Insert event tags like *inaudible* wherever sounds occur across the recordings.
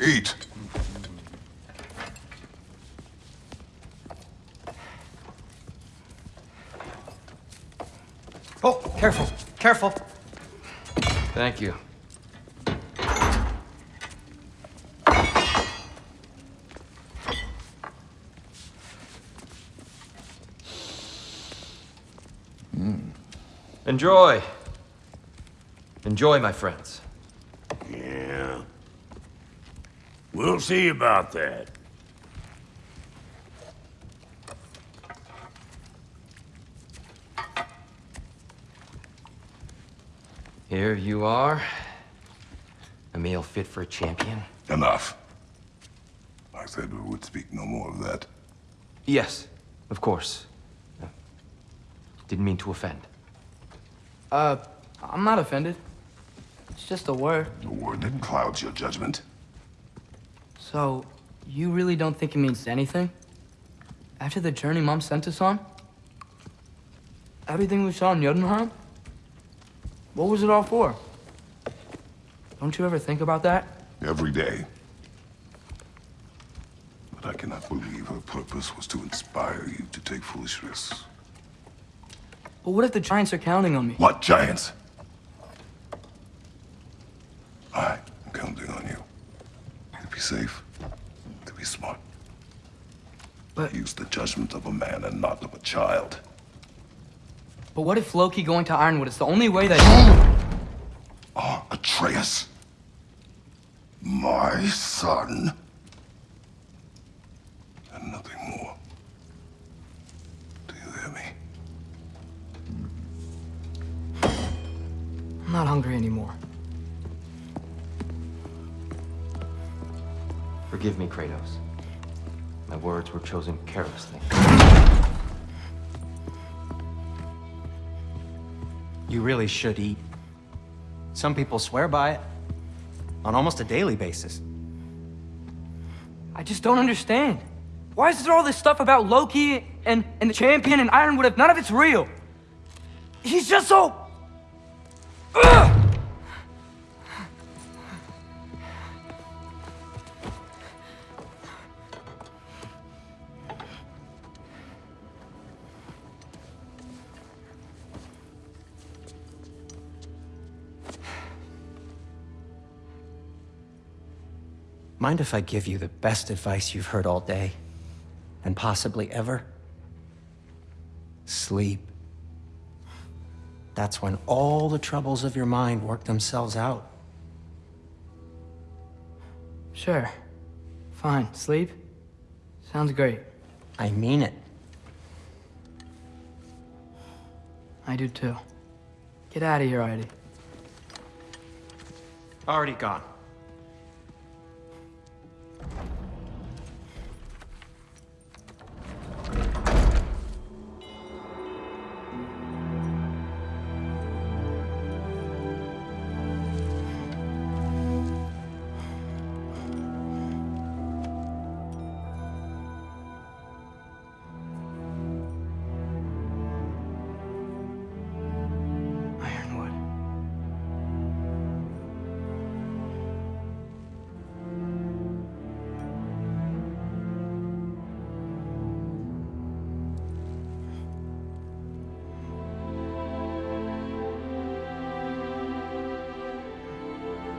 Eat. Oh, careful, careful. Thank you. Hmm. Enjoy. Enjoy, my friends. Yeah. We'll see about that. Here you are. A meal fit for a champion. Enough. I said we would speak no more of that. Yes, of course. Didn't mean to offend. Uh, I'm not offended. It's just a word. A word that clouds your judgment. So, you really don't think it means anything? After the journey Mom sent us on? Everything we saw in Jotunheim? What was it all for? Don't you ever think about that? Every day. But I cannot believe her purpose was to inspire you to take foolish risks. But what if the Giants are counting on me? What giants? I am counting on you. You'll be safe, be smart. But- Use the judgment of a man and not of a child. But what if Loki going to Ironwood is the only way that... Ah, *gasps* Atreus. My son. And nothing more. Do you hear me? I'm not hungry anymore. Forgive me, Kratos. My words were chosen carelessly. You really should eat. Some people swear by it. On almost a daily basis. I just don't understand. Why is there all this stuff about Loki and, and the champion and Ironwood if none of it's real? He's just so... Mind if I give you the best advice you've heard all day? And possibly ever? Sleep. That's when all the troubles of your mind work themselves out. Sure. Fine. Sleep? Sounds great. I mean it. I do too. Get out of here already. Already gone.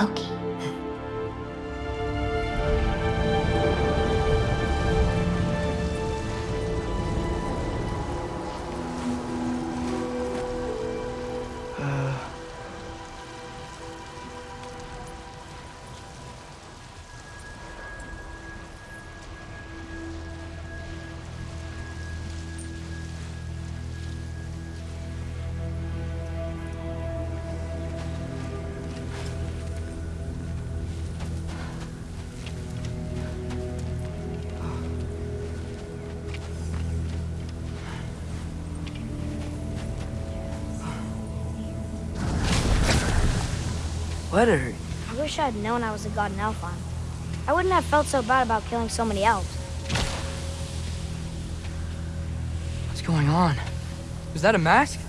Loki. What are I wish I had known I was a god in Alfheim. I wouldn't have felt so bad about killing so many elves. What's going on? Was that a mask?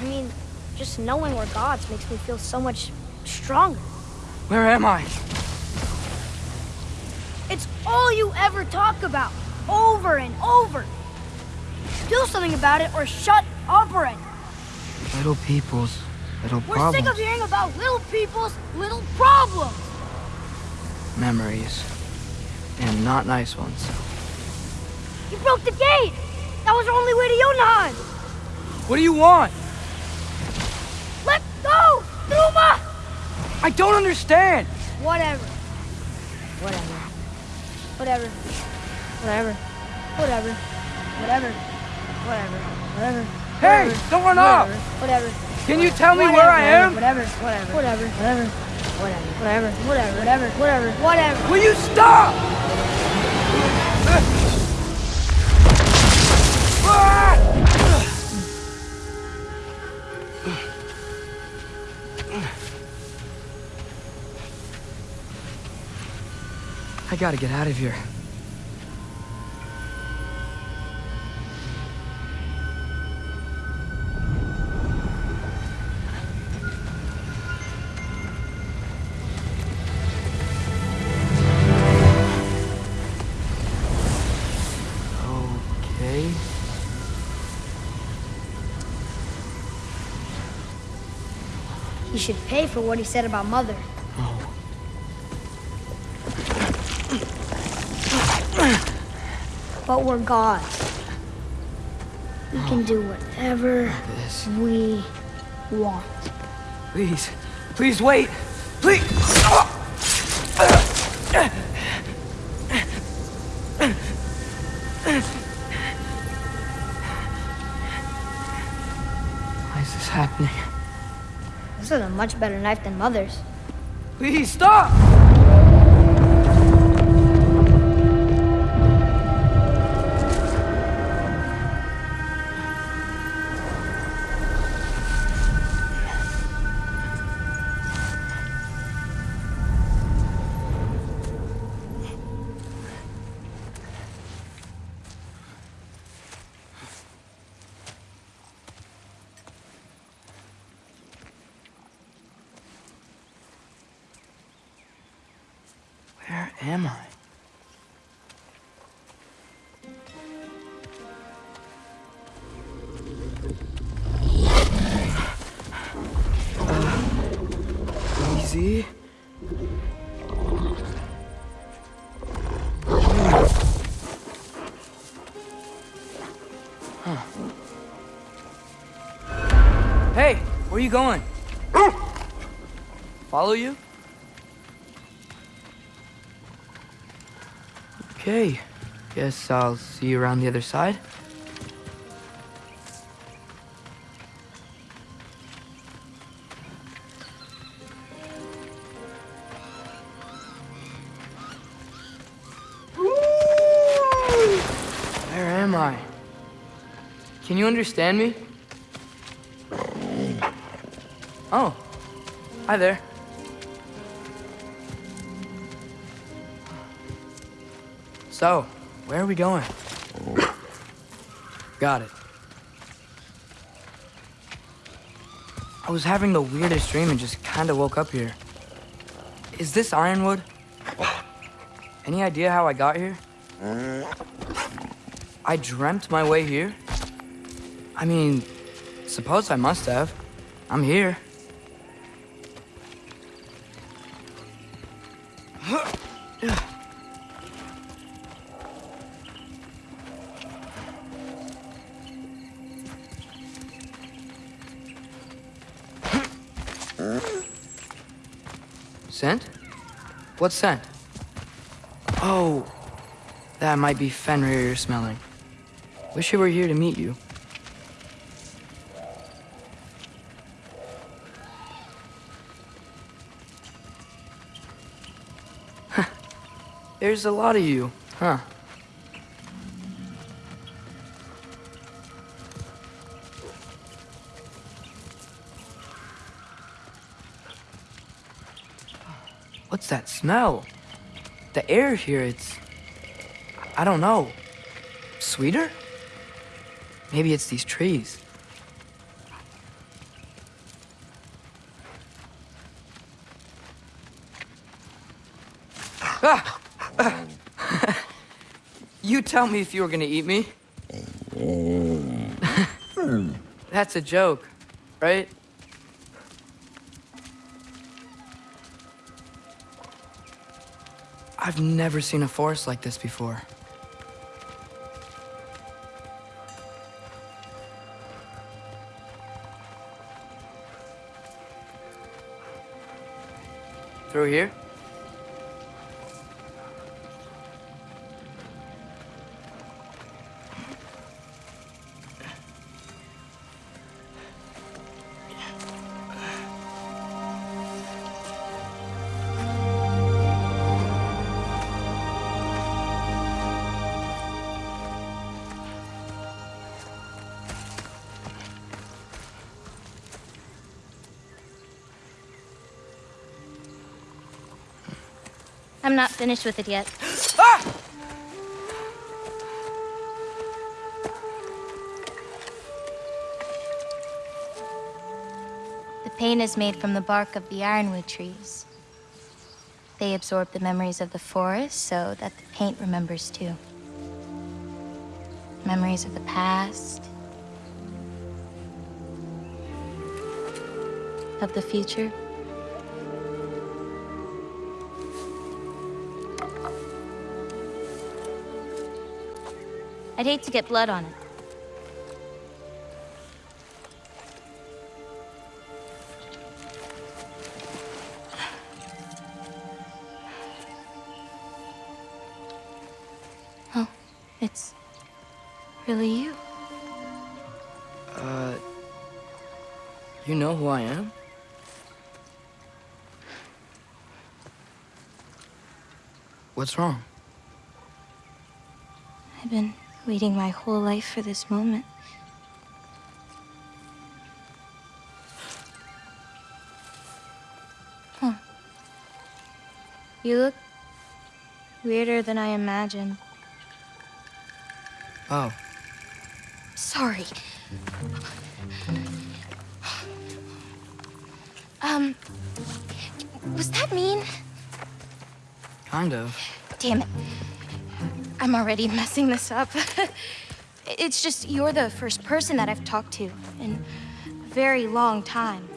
I mean, just knowing we're gods makes me feel so much stronger. Where am I? It's all you ever talk about, over and over. Do something about it or shut up already. Little people's little We're problems. sick of hearing about little people's little problems. Memories. And not nice ones. You broke the gate. That was our only way to Jotunheim. What do you want? Let go, Numa. I don't understand. Whatever. Whatever. Whatever. Whatever. Whatever. Whatever. Whatever. Whatever. Hey, Whatever. don't run off. Whatever. Whatever. Can you tell me Whatever, where I am? Whatever. Whatever. Whatever. Whatever. Whatever. Whatever. Whatever. Whatever. Whatever. Will you stop? I gotta get out of here. Should pay for what he said about Mother. Oh. But we're gods. We can do whatever we want. Please. Please wait. Please. Why is this happening? This is a much better knife than Mother's. Please stop! Am I? Uh, easy. Huh. Hey, where you going? Follow you? Okay. Guess I'll see you around the other side. Where am I? Can you understand me? Oh. Hi there. So, where are we going? Got it. I was having the weirdest dream and just kinda woke up here. Is this Ironwood? Any idea how I got here? I dreamt my way here? I mean, suppose I must have. I'm here. Scent? What scent? Oh, that might be Fenrir you're smelling. Wish I were here to meet you. There's a lot of you, huh? that smell? The air here, it's... I don't know. Sweeter? Maybe it's these trees. Ah! *laughs* You tell me if you were gonna eat me. *laughs* That's a joke, right? I've never seen a forest like this before. Through here? I'm not finished with it yet. *gasps* Ah! The paint is made from the bark of the ironwood trees. They absorb the memories of the forest so that the paint remembers too. Memories of the past, of the future. I'd hate to get blood on it. Oh, it's really you. Uh, you know who I am? What's wrong? I've been waiting my whole life for this moment. Huh. You look weirder than I imagined. Oh, Sorry. Um, was that mean? kind of. Damn it. I'm already messing this up. *laughs* it's just you're the first person that I've talked to in a very long time.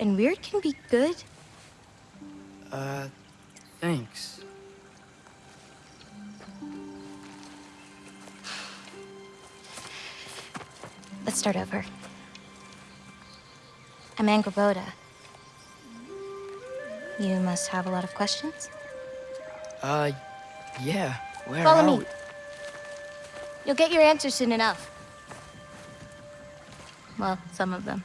And weird can be good. Uh, thanks. Let's start over. I'm Angrboda. You must have a lot of questions? Uh, yeah. Where Follow are me. we? You'll get your answers soon enough. Well, some of them.